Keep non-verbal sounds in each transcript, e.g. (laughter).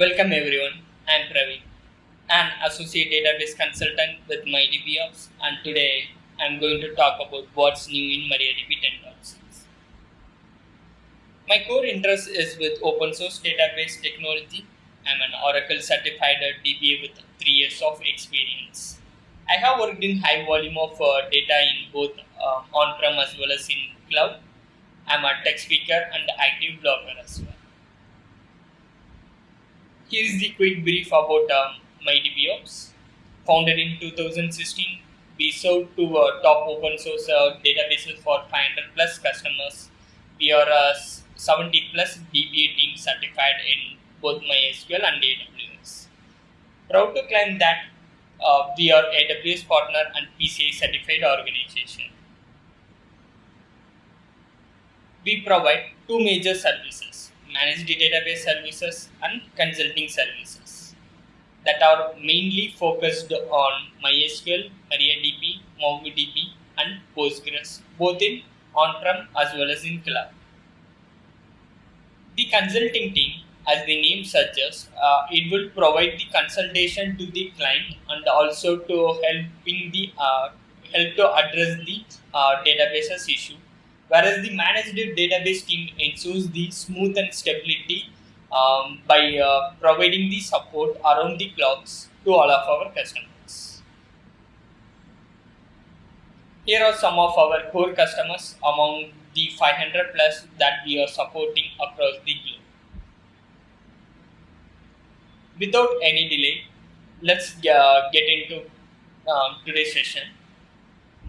Welcome everyone. I am Praveen, an associate database consultant with MyDBOps, and today I am going to talk about what's new in MariaDB 10.6. My core interest is with open source database technology. I am an Oracle certified DBA with three years of experience. I have worked in high volume of uh, data in both uh, on-prem as well as in cloud. I am a tech speaker and active blogger as well. Here is the quick brief about um, MyDBOps. Founded in 2016, we sold to uh, top open source uh, databases for 500 plus customers. We are a 70 plus DBA team certified in both MySQL and AWS. Proud to claim that uh, we are AWS partner and PCI certified organization. We provide two major services, managed database services and consulting services that are mainly focused on MySQL, MariaDB, MongoDB and Postgres, both in on-prem as well as in cloud. The consulting team, as the name suggests, uh, it will provide the consultation to the client and also to helping the uh, help to address the uh, databases issue whereas the managed database team ensures the smooth and stability um, by uh, providing the support around the clocks to all of our customers. Here are some of our core customers among the 500 plus that we are supporting across the globe. Without any delay, let's uh, get into um, today's session.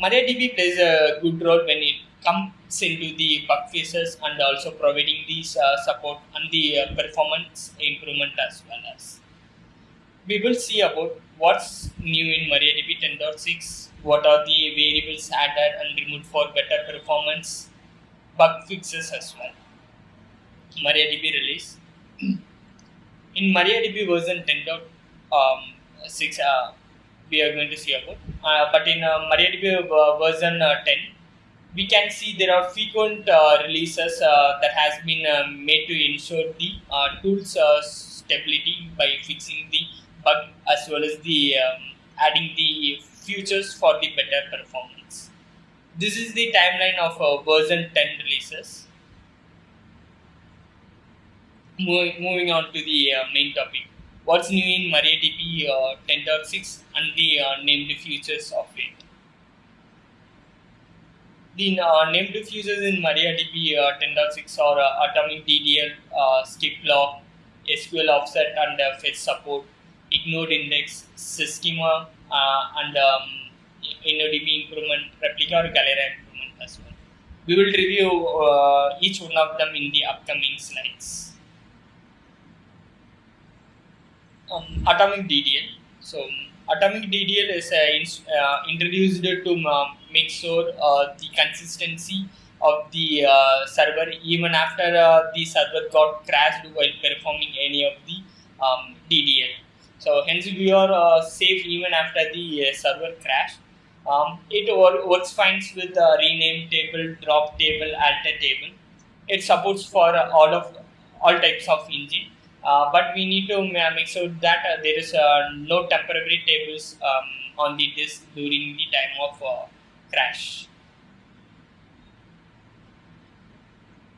MariaDB plays a good role when it comes into the bug fixes and also providing these uh, support and the uh, performance improvement as well as. We will see about what's new in MariaDB 10.6, what are the variables added and removed for better performance, bug fixes as well. MariaDB release. (clears throat) in MariaDB version 10.6, uh, we are going to see about, uh, but in uh, MariaDB version 10, we can see there are frequent uh, releases uh, that has been uh, made to ensure the tools stability by fixing the bug as well as the um, adding the features for the better performance. This is the timeline of version 10 releases. Moving, moving on to the main topic. What's new in MariaDB 10.6 and the named features of it. The uh, named features in MariaDB uh, 10.6 are uh, atomic DDL, uh, skip lock, SQL offset and uh, fetch support, ignored index, schema, uh, and um, InnoDB improvement, replica or Galera improvement as well. We will review uh, each one of them in the upcoming slides. Um, atomic DDL. So, atomic DDL is uh, introduced to um, make sure uh, the consistency of the uh, server even after uh, the server got crashed while performing any of the um, DDL. So hence we are uh, safe even after the uh, server crash. Um, it works fine with rename table, drop table, alter table. It supports for all of all types of engine. Uh, but we need to make sure that uh, there is uh, no temporary tables um, on the disk during the time of crash.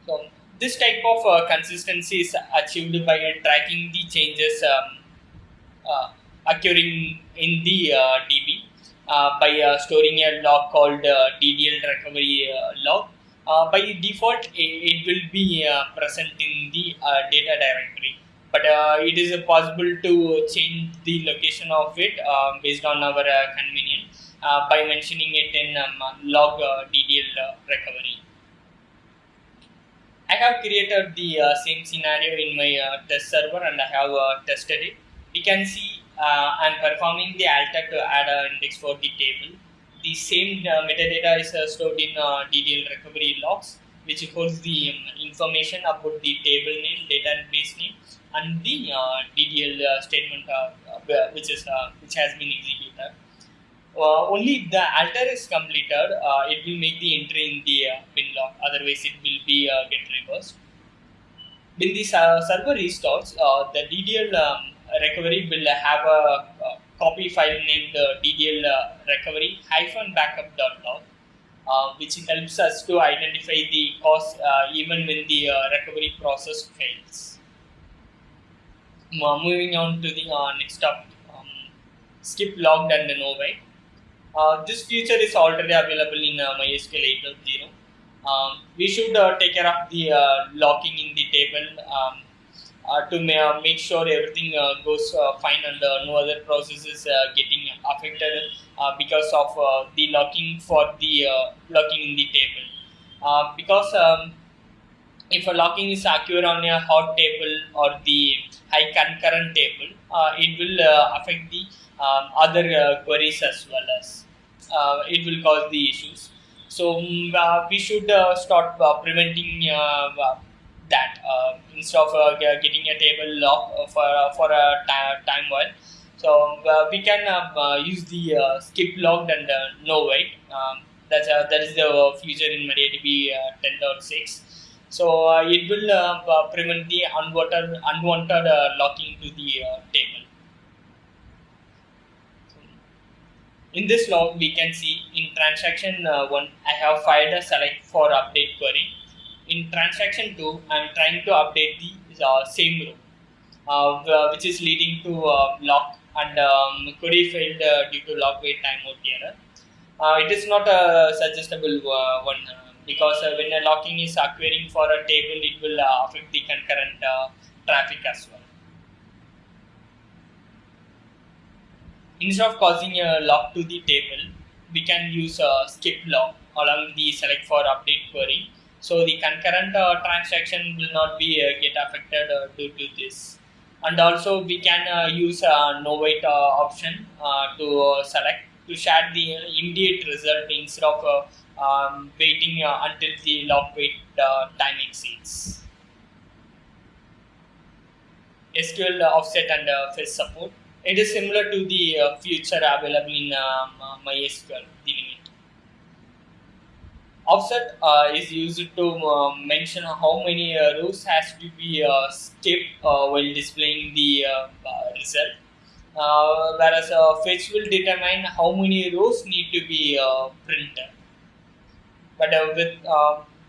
So this type of uh, consistency is achieved by tracking the changes um, uh, occurring in the uh, DB by storing a log called DDL recovery log. by default, it, will be present in the data directory but uh, it is uh, possible to change the location of it uh, based on our convenience uh, by mentioning it in um, log uh, DDL uh, recovery. I have created the same scenario in my test server and I have tested it. We can see I'm performing the alter to add an index for the table. The same metadata is stored in DDL recovery logs which holds the um, information about the table name, database name, and the uh, DDL uh, statement uh, which is which has been executed uh, only if the alter is completed, uh, it will make the entry in the uh, bin log. Otherwise, it will be uh, get reversed. when the server restarts, uh, the DDL um, recovery will have a, copy file named uh, DDL uh, recovery hyphen backup.log, uh, which helps us to identify the cause uh, even when the uh, recovery process fails. moving on to the next topic, um, skip locked and no wait. This feature is already available in MySQL 8.0 um, we should uh, take care of the uh, locking in the table um, uh, to ma make sure everything uh, goes uh, fine and uh, no other processes getting affected because of the locking for the locking in the table. Because um, if a locking is occur on a hot table or the high concurrent table uh, it will uh, affect the um, other uh, queries as well as it will cause the issues so mm, uh, we should uh, start uh, preventing that instead of getting a table lock for for a time while. So we can use the skip locked and no wait. Um, that's that is the feature in MariaDB 10.6. So uh, it will uh, prevent the unwanted, unwanted uh, locking to the table. In this log, we can see in transaction uh, 1, I have fired a select for update query. In transaction 2, I am trying to update the uh, same row, uh, which is leading to uh, lock and um, query failed uh, due to lock wait timeout error. Uh, it is not a suggestible one because when a locking is occurring for a table, it will affect the concurrent traffic as well. Instead of causing a lock to the table, we can use a skip lock along the select for update query. So the concurrent uh, transaction will not be uh, get affected uh, due to this. And also we can uh, use a no wait uh, option uh, to select to share the immediate result instead of um, waiting until the lock wait time exceeds. SQL offset and fetch support it is similar to the uh, feature available in um, uh, MySQL, the limit. Offset uh, is used to uh, mention how many uh, rows has to be uh, skipped while displaying the result. Uh, whereas uh, fetch will determine how many rows need to be uh, printed. But with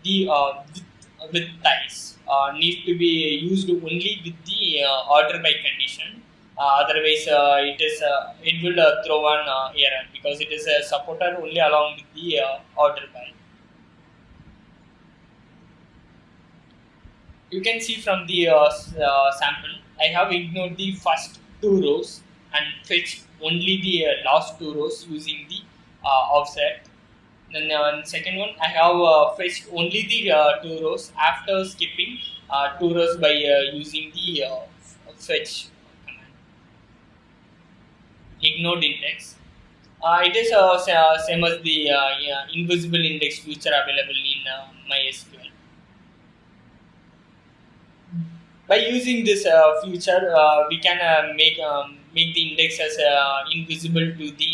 the with, with ties need to be used only with the order by condition uh, otherwise, uh, it is uh, it will throw an error because it is a supporter only along with the order by. You can see from the sample, I have ignored the first two rows and fetch only the last two rows using the offset then uh, second one I have uh, fetched only the uh, two rows after skipping two rows by using the fetch ignored index. Uh, it is uh, uh, same as the yeah, invisible index feature available in MySQL. By using this feature, we can make um, make the index as invisible to the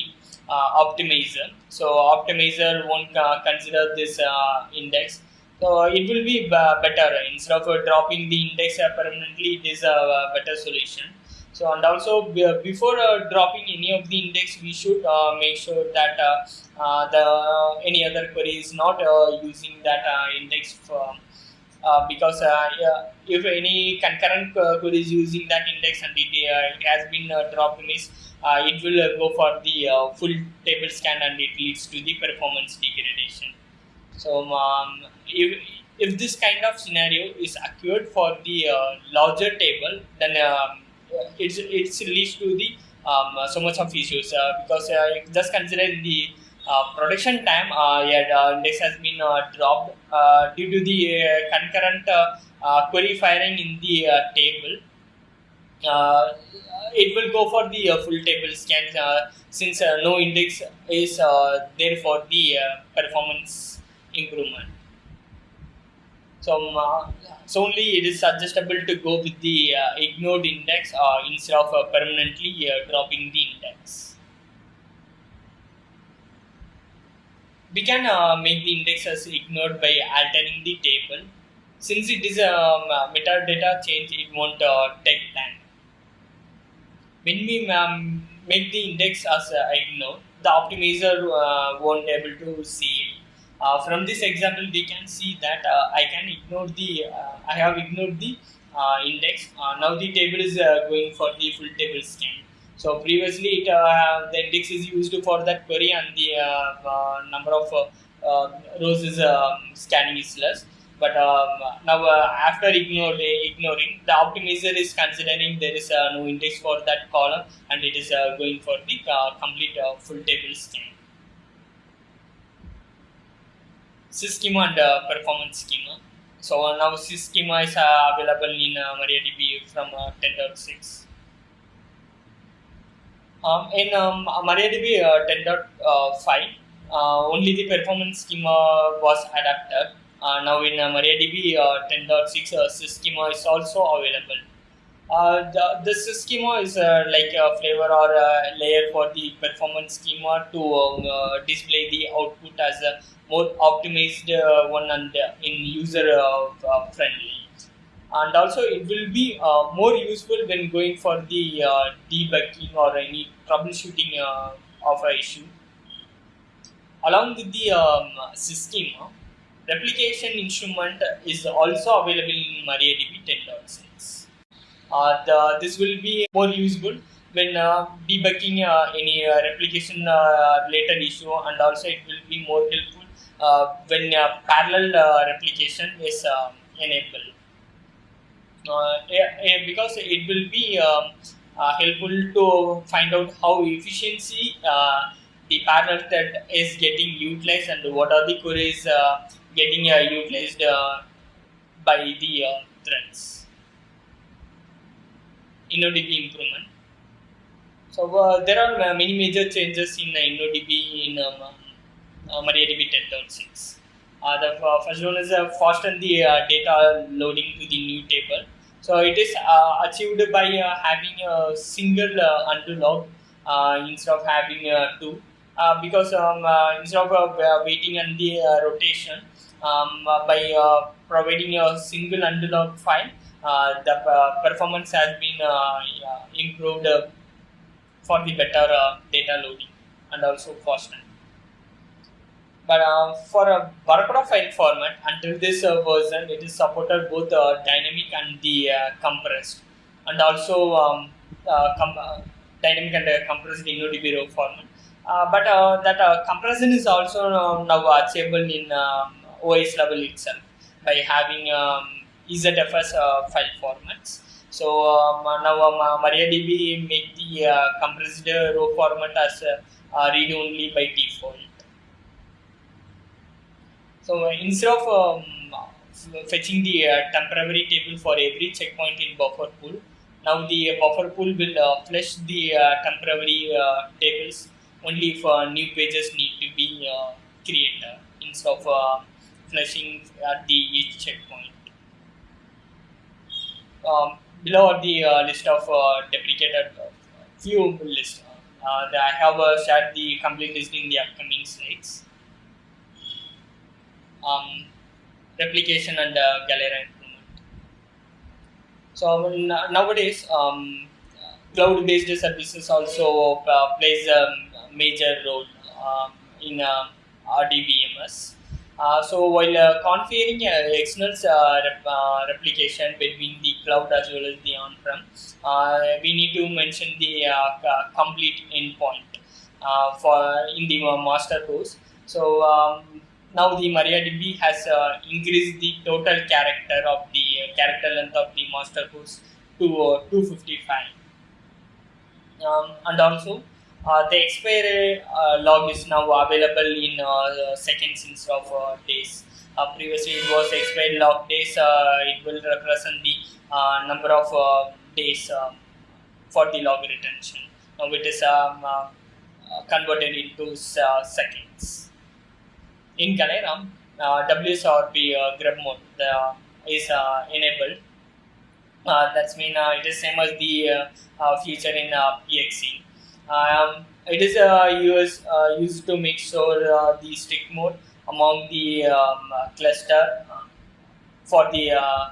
uh, optimizer. So optimizer won't uh, consider this uh, index. So it will be better instead of dropping the index permanently. It is a better solution. So and also before uh, dropping any of the index, we should uh, make sure that uh, the any other query is not using that index for, because if any concurrent query is using that index and it, it has been dropped miss, it will go for the full table scan and it leads to the performance degradation. So um, if, if this kind of scenario is occurred for the uh, larger table, then um, it's it's leads to the um, so much of issues uh, because uh, just consider the uh, Uh, production time uh, yeah, index has been uh, dropped uh, due to the concurrent query firing in the table. it will go for the full table scan since no index is there for the performance improvement. So, um, uh, so only it is suggestible to go with the uh, ignored index uh, instead of uh, permanently uh, dropping the index. We can uh, make the index as ignored by altering the table. since it is a um, metadata change, it won't uh, take time. When we um, make the index as uh, ignore, the optimizer uh, won't able to see it. Uh, from this example, we can see that uh, I can ignore the, uh, I have ignored the uh, index. now the table is going for the full table scan. So previously, it, the index is used for that query and the number of rows is um, scanning is less. But um, now uh, after ignore, ignoring the optimizer is considering there is uh, no index for that column and it is uh, going for the uh, complete uh, full table scan schema and uh, performance schema. So now schema is available in mariadb from 10.6 um, in um, mariadb 10.5 only the performance schema was adapted uh, now in uh, MariaDB uh, 10.6 uh, schema is also available. Uh, the, schema is uh, like a flavor or a layer for the performance schema to um, uh, display the output as a more optimized uh, one and in user friendly. And also, it will be more useful when going for the debugging or any troubleshooting of an issue. Along with the um, schema, replication instrument is also available in MariaDB 10.6. Uh, the, this will be more useful when uh, debugging uh, any uh, replication uh, related issue and also it will be more helpful uh, when parallel replication is um, enabled. because it will be um, helpful to find out how efficiency the parallel thread is getting utilized and what are the queries getting uh, utilized uh, by the uh, threads. InnoDB improvement. So uh, there are uh, many major changes in uh, InnoDB in um, uh, MariaDB 10.6. Uh, the uh, first one is uh, fasten the uh, data loading to the new table. So it is achieved by having a single undo log instead of having two. because um, instead of waiting on the rotation, um, uh, by uh, providing a single undo log file, uh, the performance has been improved for the better data loading and also faster. But uh, for a Barracuda file format, until this uh, version, it is supported both uh, dynamic and the compressed, and also um, com dynamic and compressed InnoDB row format. but that compression is also now achievable in um, OS level itself by having um, EZFS uh, file formats. So um, now um, MariaDB make the uh, compressed row format as uh, read only by default. So uh, instead of um, fetching the uh, temporary table for every checkpoint in buffer pool, now the buffer pool will uh, flush the temporary tables only if new pages need to be created instead of flushing at the each checkpoint. Um, below are the uh, list of uh, deprecated uh, few list. Uh, I have uh, shared the complete list in the upcoming slides. Um, replication and uh, Galera improvement. So nowadays, um, cloud-based services also uh, plays a major role uh, in uh, RDBMS. Uh, so while uh, configuring uh, external rep, replication between the cloud as well as the on-prem, we need to mention the complete endpoint for in the master host. So um, now the MariaDB has increased the total character of the character length of the master host to 255, um, and also uh, the expiry uh, log is now available in uh, seconds instead of uh, days. Uh, previously, it was expiry log days. it will represent the number of days um, for the log retention. Now it is um, converted into seconds. In Galera, WSREP grub mode is enabled. that's mean it is same as the feature in PXC. Um, it is uh, used, uh, used to make sure uh, the stick mode among the um, cluster for the uh,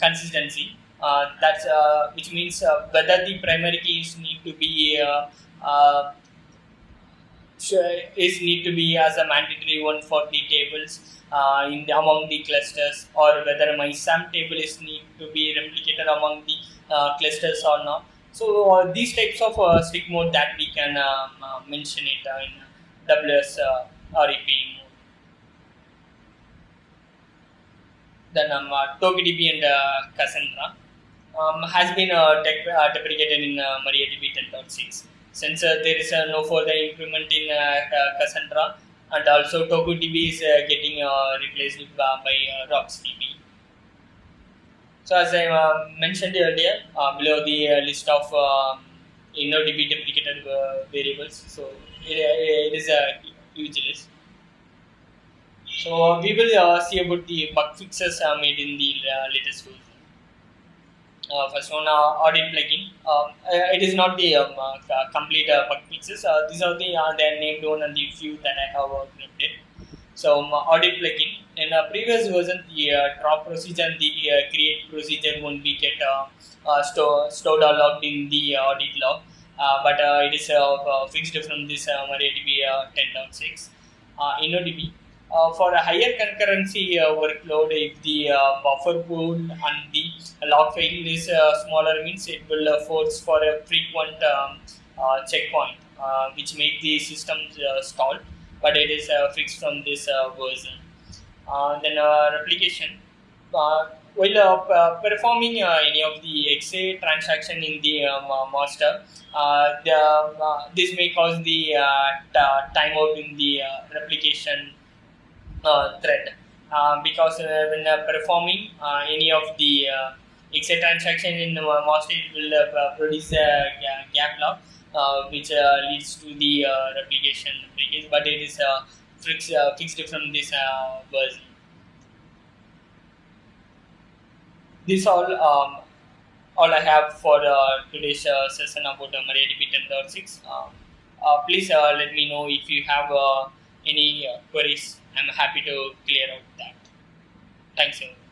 consistency. Uh, that's uh, which means uh, whether the primary keys need to be uh, uh, is need to be as a mandatory one for the tables uh, in the, among the clusters, or whether MyISAM table is need to be replicated among the uh, clusters or not. So uh, these types of uh, strict mode that we can um, uh, mention it uh, in WS uh, REP mode. Then um, TokuDB and Cassandra um, has been deprecated in MariaDB 10.6. Since there is uh, no further improvement in uh, Cassandra, and also TokuDB is uh, getting replaced by, by RocksDB. So as I uh, mentioned earlier, uh, below the uh, list of um, InnoDB deprecated uh, variables, so it, it is a huge list. So we will see about the bug fixes made in the latest version. Uh, first one, uh, audit plugin. Um, uh, it is not the um, complete bug fixes. These are the uh, they named one and the few that I have uh, created. So um, audit plugin. In a previous version, the uh, drop procedure and the uh, create procedure won't be get uh, uh, store, stored or logged in the audit log. But it is fixed from this MariaDB uh, 10.6. Uh, InnoDB. Uh, for a higher concurrency uh, workload, if the uh, buffer pool and the log file is uh, smaller, means it will uh, force for a frequent um, uh, checkpoint, uh, which make the system uh, stall. But it is fixed from this version. Then replication. While performing any of the XA transaction in the master, the, this may cause the timeout in the replication thread uh, because uh, when uh, performing uh, any of the uh, XA transaction in the it will uh, produce a gap log uh, which uh, leads to the uh, replication breakage, but it is uh, fixed, uh, fixed from this uh, version. This all um, all I have for uh, today's uh, session about uh, MariaDB 10.6. Uh, uh, please uh, let me know if you have uh, any uh, queries. I'm happy to clear out that. Thanks. everyone.